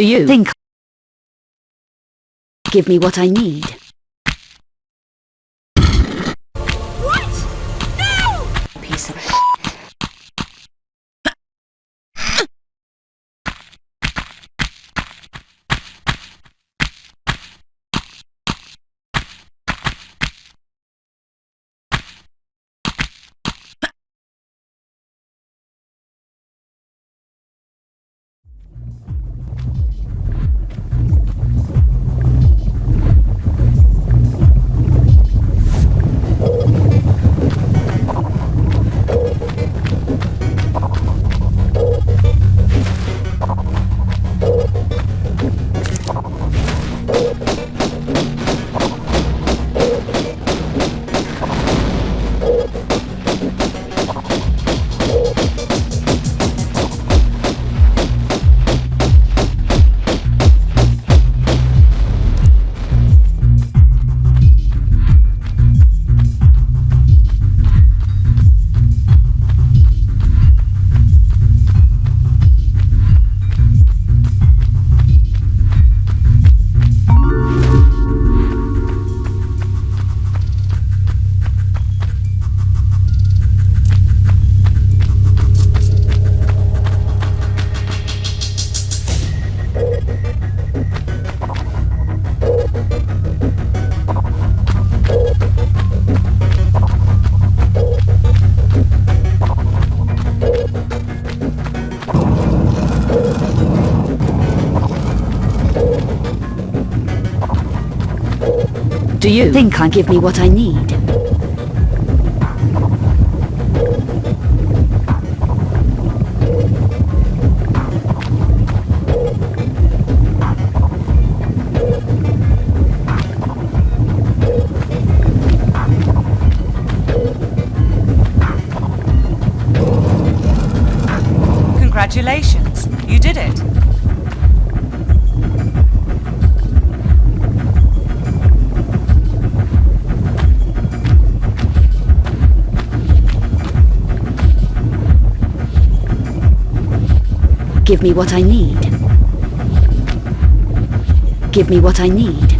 Do you think give me what I need? Do you think I give me what I need? Congratulations, you did it. Give me what I need. Give me what I need.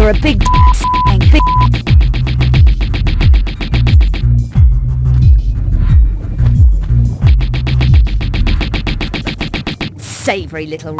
You're a big big Savory little